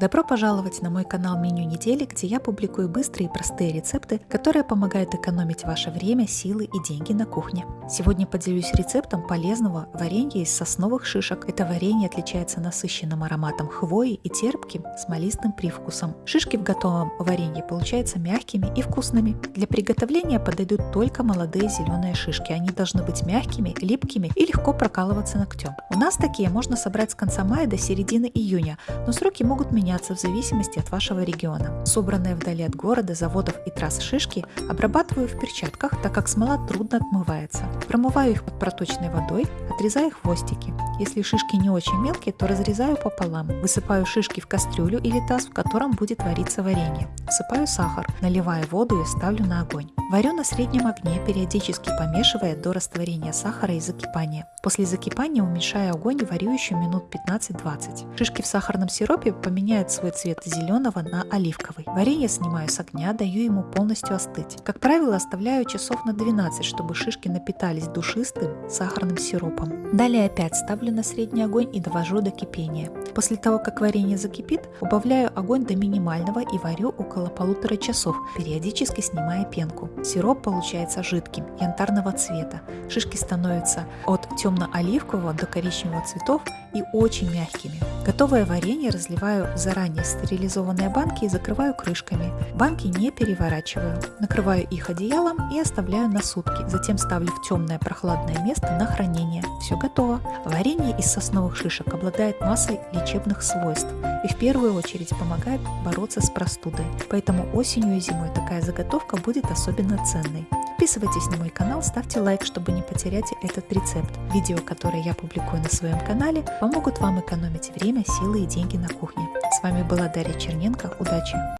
Добро пожаловать на мой канал Меню недели, где я публикую быстрые и простые рецепты, которые помогают экономить ваше время, силы и деньги на кухне. Сегодня поделюсь рецептом полезного варенья из сосновых шишек. Это варенье отличается насыщенным ароматом хвои и терпким смолистым привкусом. Шишки в готовом варенье получаются мягкими и вкусными. Для приготовления подойдут только молодые зеленые шишки. Они должны быть мягкими, липкими и легко прокалываться ногтем. У нас такие можно собрать с конца мая до середины июня, но сроки могут меняться в зависимости от вашего региона. Собранные вдали от города, заводов и трасс шишки обрабатываю в перчатках, так как смола трудно отмывается. Промываю их под проточной водой, отрезаю хвостики. Если шишки не очень мелкие, то разрезаю пополам. Высыпаю шишки в кастрюлю или таз, в котором будет вариться варенье. Всыпаю сахар, наливаю воду и ставлю на огонь. Варю на среднем огне, периодически помешивая до растворения сахара и закипания. После закипания уменьшаю огонь и варю еще минут 15-20. Шишки в сахарном сиропе поменяют свой цвет зеленого на оливковый. Варенье снимаю с огня, даю ему полностью остыть. Как правило, оставляю часов на 12, чтобы шишки напитались душистым сахарным сиропом. Далее опять ставлю на средний огонь и довожу до кипения. После того, как варенье закипит, убавляю огонь до минимального и варю около полутора часов, периодически снимая пенку. Сироп получается жидким, янтарного цвета. Шишки становятся от темно-оливкового до коричневого цветов и очень мягкими. Готовое варенье разливаю в заранее стерилизованные банки и закрываю крышками. Банки не переворачиваю. Накрываю их одеялом и оставляю на сутки. Затем ставлю в темное прохладное место на хранение. Все готово. Варенье из сосновых шишек обладает массой лечебных свойств и в первую очередь помогает бороться с простудой. Поэтому осенью и зимой такая заготовка будет особенно ценной. Подписывайтесь на мой канал, ставьте лайк, чтобы не потерять этот рецепт. Видео, которые я публикую на своем канале, помогут вам экономить время, силы и деньги на кухне. С вами была Дарья Черненко. Удачи!